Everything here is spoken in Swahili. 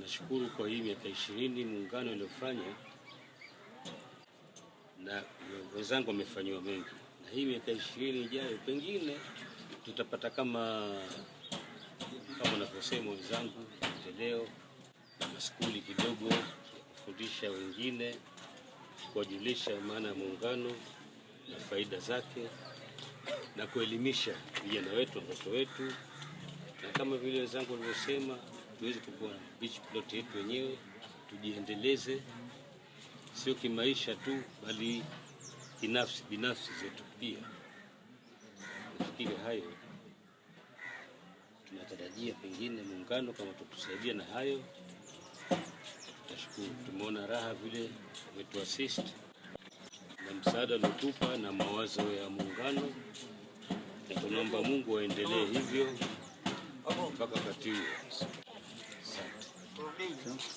nashukuru kwa hii miaka ishirini muungano uliofanya na wenzangu wamefanyiwa mengi, na hii miaka ishirini ijayo pengine tutapata kama kama wanavyosema wenzangu, maendeleo na maskuli kidogo ya kufundisha wengine, kuwajulisha maana ya muungano na faida zake na kuelimisha vijana wetu, watoto wetu, na kama vile wenzangu walivyosema, tuweze kukuwa beach plot yetu wenyewe, tujiendeleze, sio kimaisha tu, bali binafsi binafsi zetu pia. Nafikiri hayo tunatarajia, pengine muungano kama tutusaidia na hayo, tutashukuru. Tumeona raha vile umetuasist na msaada uliotupa na mawazo ya muungano, na tunaomba Mungu aendelee hivyo mpaka wakati huo. go.